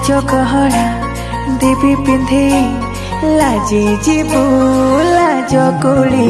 ପାଞ୍ଚ ଗହଣା ଦେବୀ ପିନ୍ଧେଇ ଲାଜି ଯିବୁ ଲାଜ କୋଳି